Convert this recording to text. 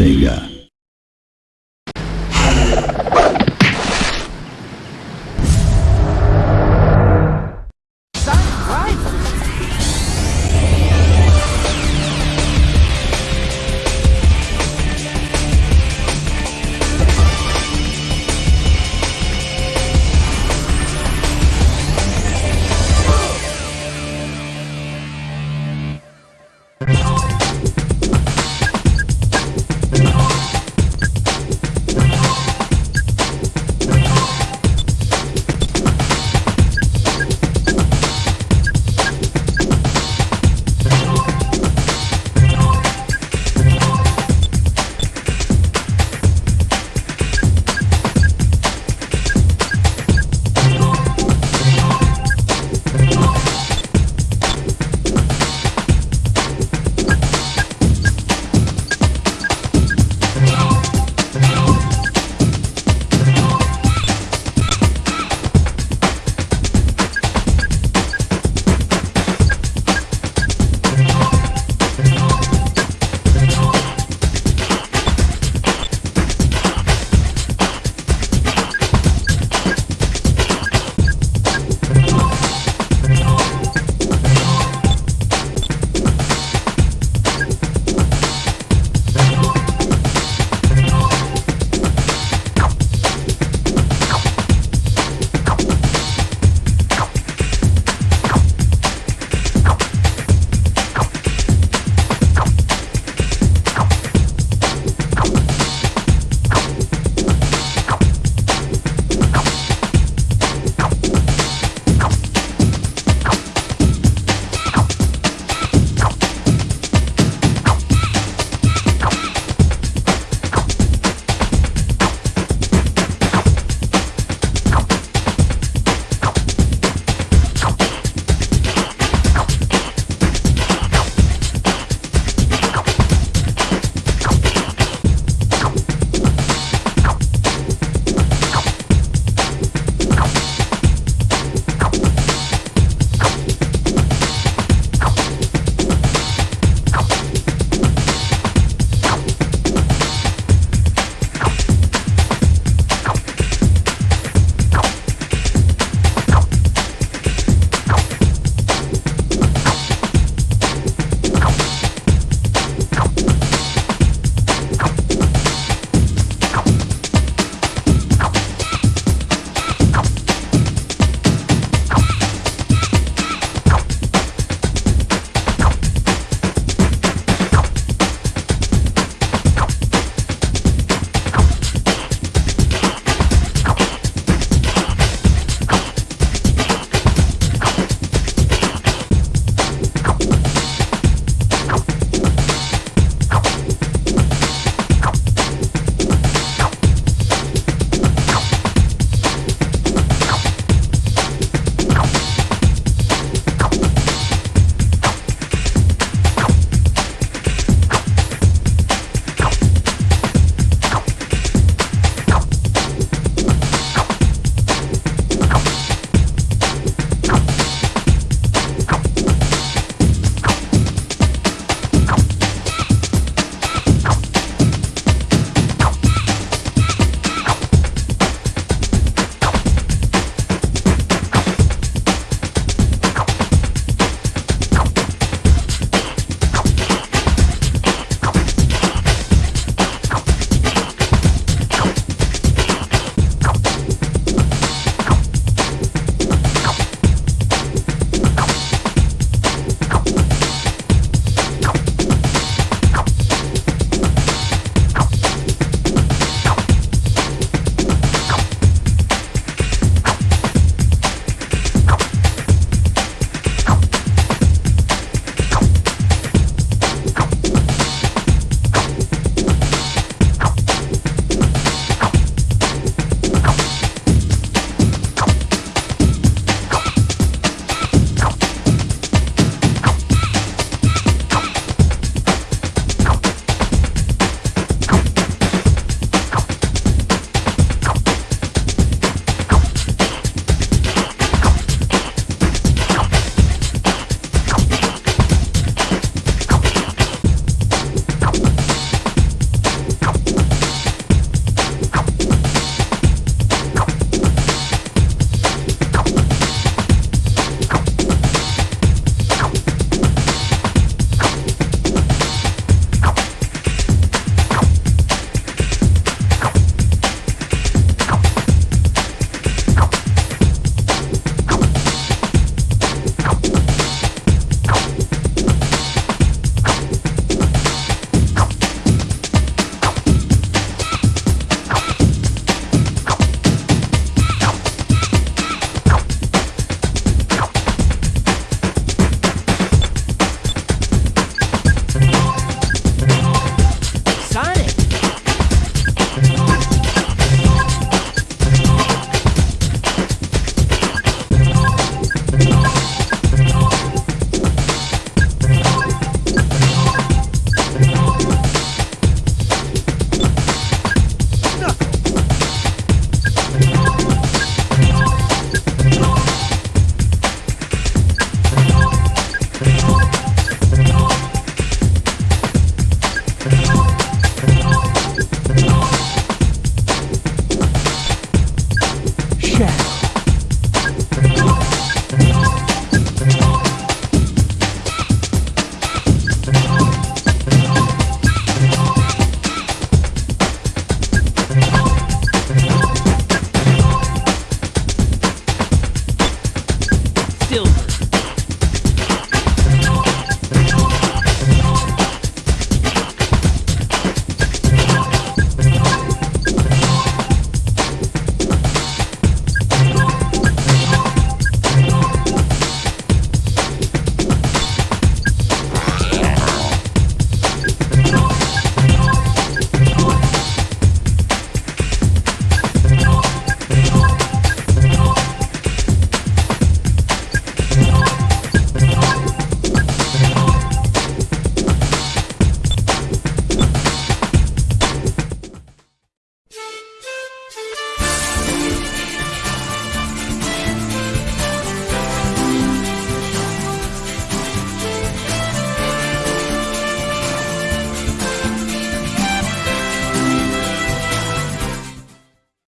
Sega.